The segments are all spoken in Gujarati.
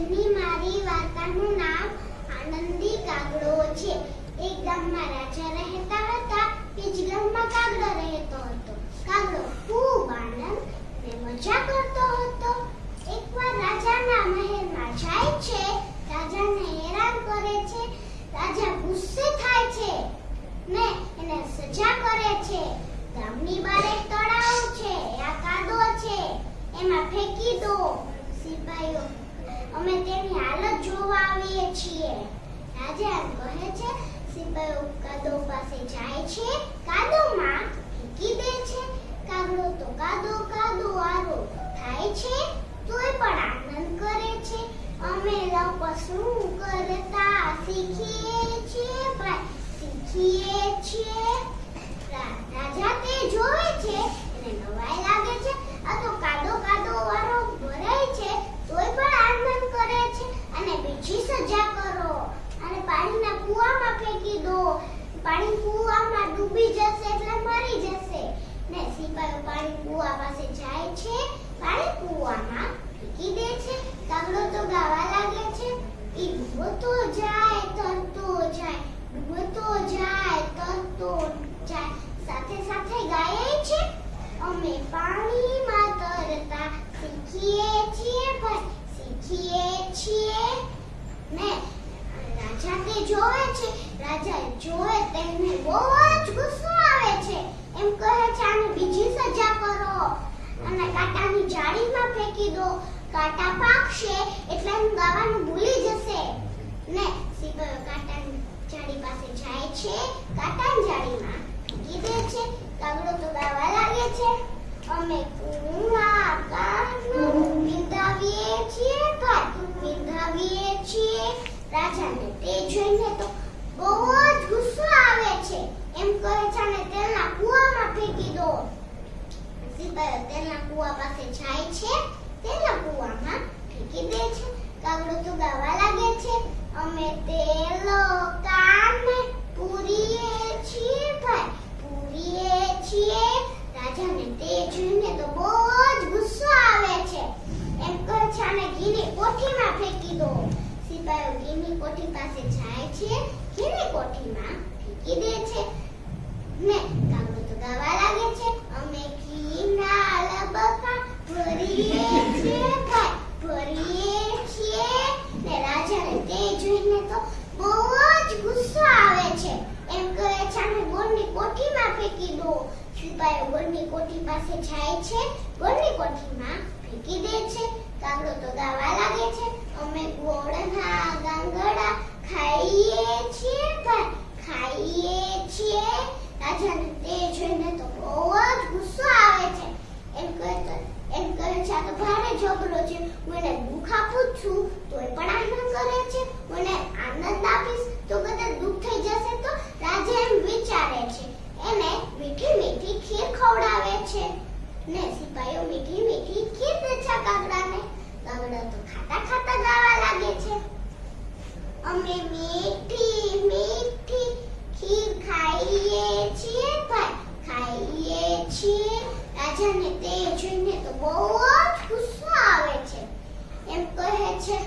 આજની મારી વાર્તાનું નામ આનંદી કાગડો છે. એક ગામમાં રાજા રહેતા હતા કે જ ગામમાં કાગડો રહેતો હતો. કાગડો ખૂબ આનંદ ને મજા કરતો હતો. એકવાર રાજાના મહેલમાં જાય છે, રાજાને હેરાન કરે છે, રાજા ગુસ્સે થાય છે ને એને સજા કરે છે. ગામની એક તળાવ છે, આ કાદો છે, એમાં ફેંકી દો. સિપાહીઓ અમે તેની હાલત જોવા આવીએ છીએ. રાજા એમ કહે છે સિપાહીઓ કાદો પાસે જાય છે કાદોમાં ફેંકી દે છે. કાગડો તો કાદો કાદો આરો થાય છે, તોય પણ આનંદ કરે છે. અમે લોકો શું કરતા શીખીએ છીએ ભાઈ શીખીએ છીએ રા- રાજા તે જોવે છે એને નવાઈ લાગે છે આ તો કાદો કાદો વાળો ભરાય છે તોય પણ આનંદ કરે છે અને બીજી સજા કરો અને પાણીના કૂવામાં ફેંકી દો પાણી કૂવામાં ડૂબી જશે એટલે મરી જશે ને સિપાહીઓ પાણી કૂવા પાસે જાય છે પાણી કૂવામાં ફેંકી દે છે કાગડો તો ગાવા લાગે છે. ઈ ડૂબતો જાય તરતો જાય ડૂબતો જાય તરતો જાય. સાથે સાથે ગાય છે, અમે પાણીમાં તરતા શીખીએ છીએ ભાઈ, શીખીએ છીએ. ને રાજા તે જોવે છે, રાજા જોવે તેને બહુ જ ગુસ્સો આવે છે. એમ કહે છે, આને બીજી સજા કરો. કાંટાની જાળીમાં ફેંકી દો. કાંટા પાકશે એટલે હું ગાવાનું ભૂલી જશે. ને સિપાહીઓ કાંટાની જાળી પાસે જાય છે. કાંટાની જાળીમાં ફેંકી દે છે. કાગડો તો ગાવા લાગે છે. અમે કુવા કાનું વિંધાવીએ છીએ કાટું વિંધાવીએ છીએ. રાજાને તે જોઈને તો બહુ જ ગુસ્સો આવે છે એમ કહે છે અને તેલના કૂવામાં ફેંકી દો તેલના કૂવા પાસે જાય છે. તેના કુવામાં ફેંકી દે છે. કાગડો તો ગાવા લાગે છે. અમે તેલ કાને પૂરીએ છીએ ભાઈ. પૂરીએ છીએ. રાજાને તે જોઈને તો બહુ જ ગુસ્સો આવે છે. એમ કહે છે, આને ઘીની કોઠીમાં ફેંકી દો. સિપાહીઓ ઘીની કોઠી પાસે જાય છે. ઘીની કોઠીમાં ફેંકી દે છે. ને કાગડો તો ગાવા લાગે છે અમે ઘીના લબકા ભરીએ છીએ ભાઈ ભરીએ છીએ ને રાજાને તે જોઈને તો બહુ જ ગુસ્સો આવે છે એમ કહે છે આને ગોળની કોઠીમાં જ ગુસ્સો આવે છે. એમ કહે તો, એમ કહે છે, આ તો ભારે ઝઘડો છે. હું એને દુઃખ આપું છું પણ આનંદ કરે આનંદ આપીશ. તો કદાચ દુઃખ થઈ જશે તો રાજા એમ વિચારે છે એને મીઠી મીઠી ખીર ખવડાવે છે ને સિપાહીઓ મીઠી મીઠી ખીર દે છે કાગડાને કાગડા તો ખાતા ખાતા ગાવા લાગે છે અમે મીઠી મીઠી ખીર ખાઈએ છીએ ભાઈ ખાઈએ છીએ. રાજાને તે જોઈને તો બહુ જ ગુસ્સો આવે છે. એમ કહે છે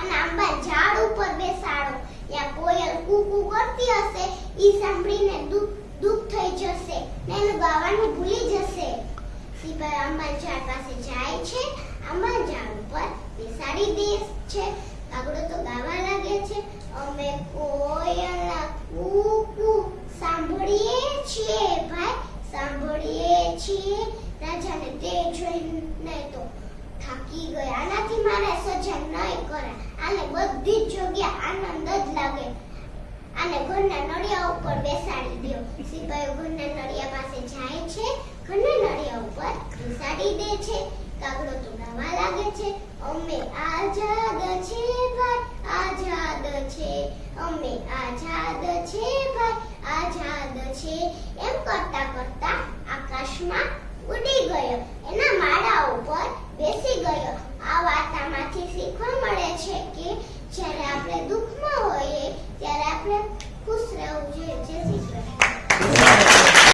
અને આંબા ઝાડ ઉપર બેસાડો. યા કોયલ કુકુ કરતી હશે. ઈ સાંભળીને દુઃખ દુઃખ થઈ જશે. ને એનું ગાવાનું ભૂલી જશે. સિપાઈ આંબા ઝાડ પાસે જાય છે. આંબા ઝાડ ઉપર બેસાડી દે છે. કાગડો તો ગાવા લાગે છે. અમે કોયલા કુકુ સાંભળીએ છીએ, ભાઈ, સાંભળીએ છીએ. રાજાને તે જોઈને તો થાકી ગયા આનાથી મારે, સજા નહીં કરે. આને બધી જ જગ્યા આનંદ જ લાગે. આને ઘરના નળિયા ઉપર બેસાડી દો સિપાહીઓ ઘરના નળિયા પાસે જાય છે, ઘરના નળિયા ઉપર બેસાડી દે છે. કાગડો તો આઝાદ છે ભાઈ, આઝાદ છે. એમ કરતા કરતા આકાશમાં ઉડી ગયો. એના માળા ઉપર બેસી ગયો. આ વાર્તામાંથી શીખવા મળે છે કે જ્યારે આપણે દુઃખ